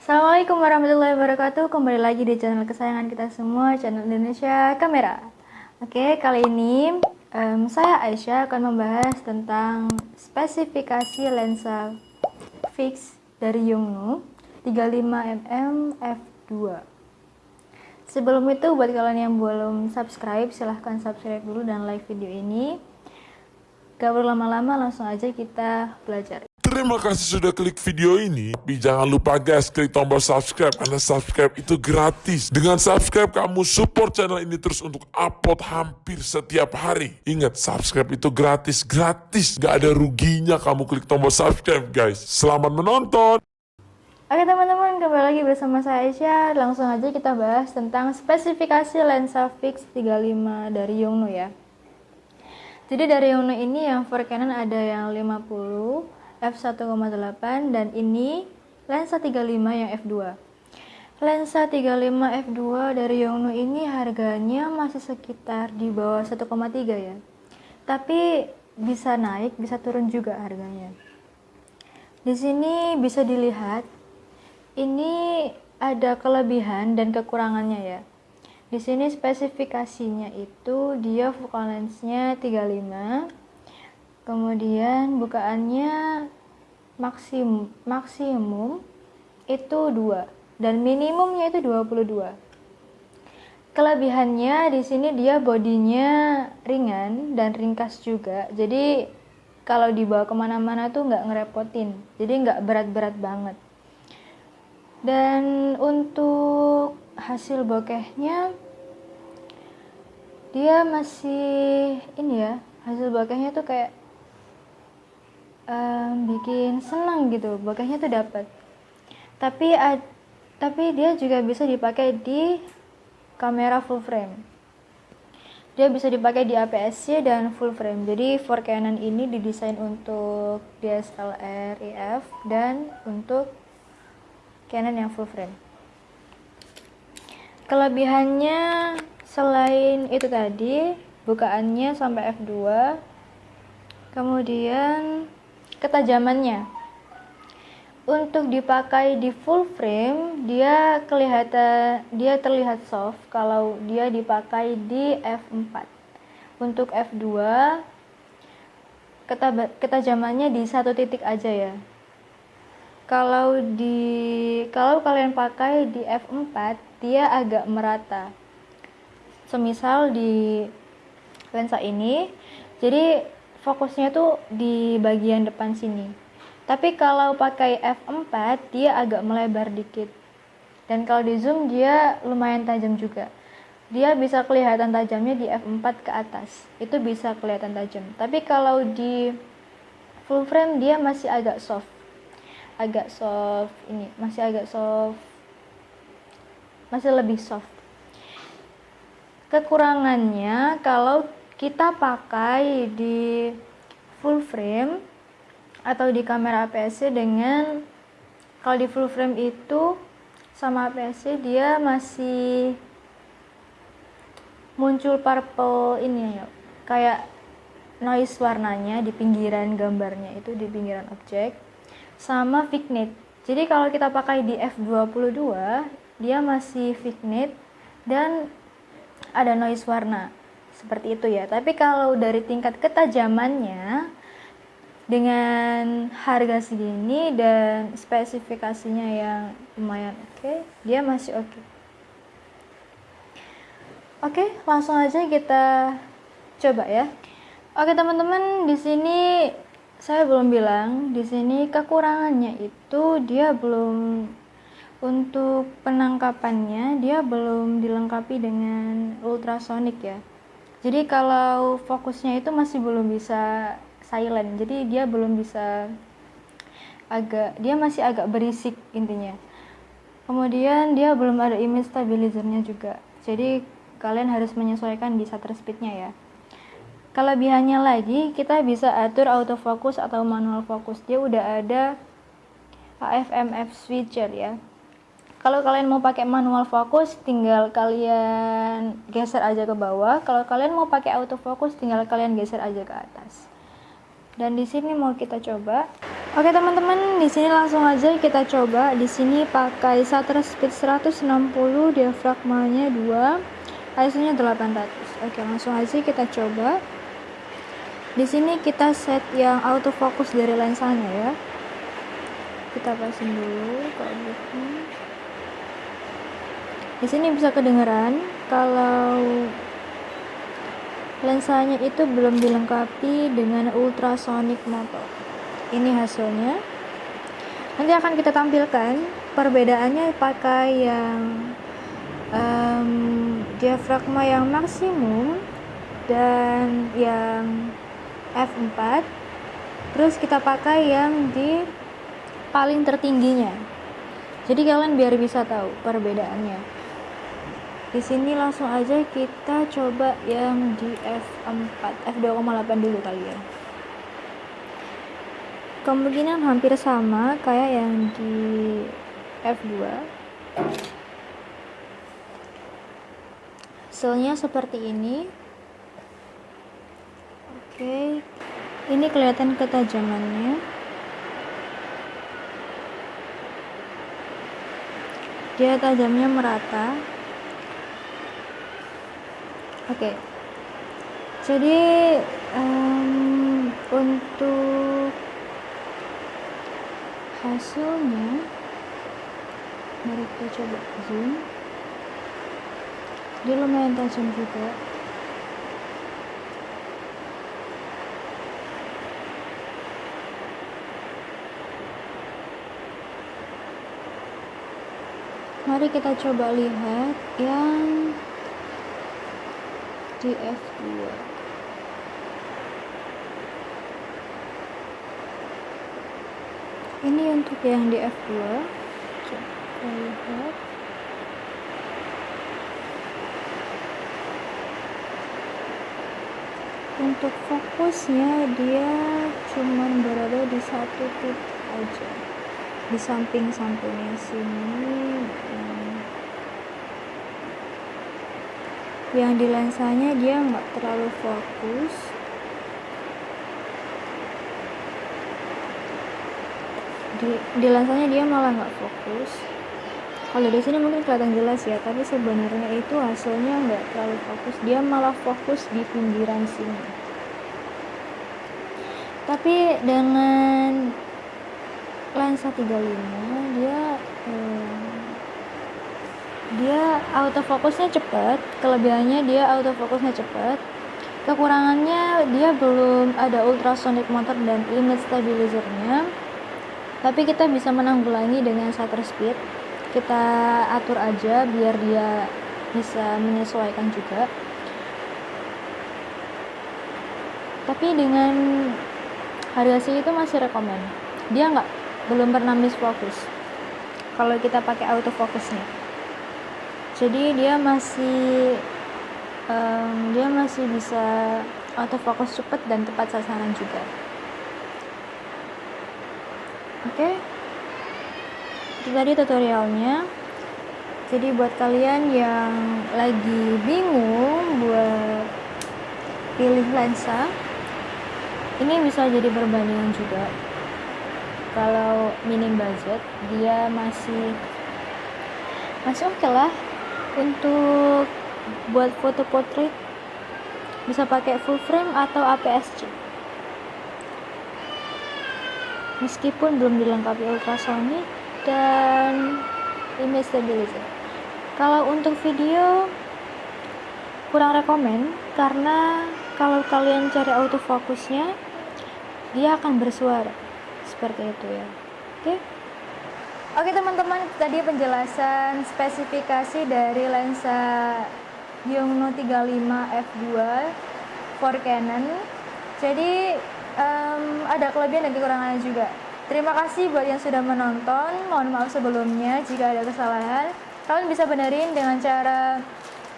Assalamualaikum warahmatullahi wabarakatuh. Kembali lagi di channel kesayangan kita semua Channel Indonesia Kamera. Oke, kali ini um, Saya Aisyah akan membahas tentang Spesifikasi lensa fix dari Yongnuo 35mm f2 Sebelum itu buat kalian yang belum subscribe Silahkan subscribe dulu dan like video ini. Gak perlu lama-lama langsung aja kita belajar Terima kasih sudah klik video ini. Tapi jangan lupa guys, klik tombol subscribe. Karena subscribe itu gratis. Dengan subscribe, kamu support channel ini terus untuk upload hampir setiap hari. Ingat, subscribe itu gratis. Gratis. Gak ada ruginya kamu klik tombol subscribe guys. Selamat menonton. Oke teman-teman, kembali lagi bersama saya Aisyah. Langsung aja kita bahas tentang spesifikasi lensa fix 35 dari Yongnuo ya. Jadi dari Yongnuo ini yang for Canon ada yang 50 f1,8 dan ini lensa 35 yang f2 lensa 35 f2 dari Yongnuo ini harganya masih sekitar di bawah 1,3 ya. Tapi bisa naik bisa turun juga harganya. Di sini bisa dilihat ini ada kelebihan dan kekurangannya ya. Di sini spesifikasinya itu dia focal lensnya 35 kemudian bukaannya maksimum maksimum itu 2 dan minimumnya itu 22 kelebihannya di sini dia bodinya ringan dan ringkas juga. Jadi kalau dibawa ke mana-mana tuh nggak ngerepotin. Jadi nggak berat-berat banget. Dan untuk hasil bokehnya dia masih ini ya hasil bokehnya tuh kayak um, bikin senang gitu bokehnya tuh dapat tapi ad, tapi dia juga bisa dipakai di kamera full frame. Dia bisa dipakai di APS-C dan full frame. Jadi for Canon ini didesain untuk DSLR EF dan untuk Canon yang full frame. Kelebihannya selain itu tadi bukaannya sampai f2 kemudian ketajamannya. Untuk dipakai di full frame dia kelihatan dia terlihat soft kalau dia dipakai di f4 untuk f2 ketajamannya di satu titik aja ya. Kalau di kalau kalian pakai di f4 dia agak merata. Semisal di lensa ini jadi fokusnya tuh di bagian depan sini. Tapi kalau pakai f4 dia agak melebar dikit. Dan kalau di zoom dia lumayan tajam juga. Dia bisa kelihatan tajamnya di f4 ke atas. Itu bisa kelihatan tajam. Tapi kalau di full frame dia masih agak soft. Agak soft ini masih agak soft. Masih lebih soft. Kekurangannya kalau kita pakai di full frame atau di kamera APS-C dengan kalau di full frame itu sama APS-C dia masih muncul purple ini ya kayak noise warnanya di pinggiran gambarnya itu di pinggiran objek sama vignette jadi kalau kita pakai di f22 dia masih vignette dan ada noise warna seperti itu ya. Tapi kalau dari tingkat ketajamannya dengan harga segini dan spesifikasinya yang lumayan oke okay, dia masih oke. Okay. oke okay, langsung aja kita coba ya. Oke teman-teman di sini saya belum bilang di sini kekurangannya itu dia belum untuk penangkapannya dia belum dilengkapi dengan ultrasonic ya jadi kalau fokusnya itu masih belum bisa silent. Jadi dia belum bisa agak dia masih agak berisik intinya. Kemudian dia belum ada image stabilizernya juga. Jadi kalian harus menyesuaikan di shutter speednya ya. Kelebihannya lagi kita bisa atur autofocus atau manual focus. Dia udah ada AFMF switcher ya kalau kalian mau pakai manual fokus tinggal kalian geser aja ke bawah kalau kalian mau pakai autofocus tinggal kalian geser aja ke atas dan di sini mau kita coba Oke teman-teman, di sini langsung aja kita coba. Di sini pakai shutter speed 160, diafragmanya 2, ISO-nya 800. Oke, langsung aja kita coba. Di sini kita set yang autofocus dari lensanya ya. Kita pasin dulu ke Di sini bisa kedengeran kalau lensanya itu belum dilengkapi dengan ultrasonic motor ini hasilnya. Nanti akan kita tampilkan perbedaannya pakai yang um, diafragma yang maksimum dan yang F4 terus kita pakai yang di paling tertingginya. Jadi kalian biar bisa tahu perbedaannya di sini langsung aja kita coba yang di F4 F2,8 dulu kali ya. Kemungkinan hampir sama kayak yang di F2 hasilnya seperti ini. Oke ini kelihatan ketajamannya. Dia tajamnya merata oke. Jadi um, untuk hasilnya mari kita coba zoom. Dia lumayan tajam juga. Mari kita coba lihat yang di F2 ini untuk yang di F2 coba lihat. Untuk fokusnya dia cuman berada di satu titik aja. Di samping-sampingnya sini yang di lensanya dia nggak terlalu fokus. Di, di lensanya dia malah nggak fokus. Kalau di sini mungkin kelihatan jelas ya tapi sebenarnya itu hasilnya nggak terlalu fokus. Dia malah fokus di pinggiran sini. Tapi dengan lensa 35 dia eh, dia autofokusnya cepat kelebihannya dia autofokusnya cepat kekurangannya dia belum ada ultrasonic motor dan image stabilizernya. Tapi kita bisa menanggulangi dengan shutter speed. Kita atur aja biar dia bisa menyesuaikan juga. Tapi dengan harga sih itu masih rekomend dia nggak belum pernah miss fokus kalau kita pakai autofocusnya jadi dia masih um, dia masih bisa autofocus cepat dan tepat sasaran juga. Oke. Okay? itu tadi tutorialnya. Jadi buat kalian yang lagi bingung buat pilih lensa ini bisa jadi perbandingan juga. Kalau minim budget dia masih masih oke okay lah untuk buat foto portrait bisa pakai full frame atau APS-C meskipun belum dilengkapi ultrasonic dan image stabilizer. Kalau untuk video kurang rekomen karena kalau kalian cari autofokusnya dia akan bersuara. Seperti itu ya. Oke? okay? Oke teman-teman, tadi penjelasan spesifikasi dari lensa Yongnuo 35 f2 for Canon. Jadi um, ada kelebihan dan kekurangannya juga. Terima kasih buat yang sudah menonton. Mohon maaf sebelumnya jika ada kesalahan. Kalian bisa benerin dengan cara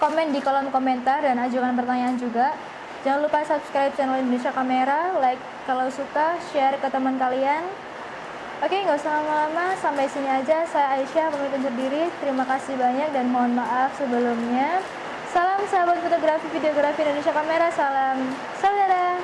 komen di kolom komentar dan ajukan pertanyaan juga. Jangan lupa subscribe channel Indonesia Kamera, like kalau suka, share ke teman kalian. Oke, nggak usah lama-lama, sampai sini aja. Saya Aisyah, pamit undur. Terima kasih banyak dan mohon maaf sebelumnya. Salam sahabat fotografi videografi Indonesia Kamera, salam saudara.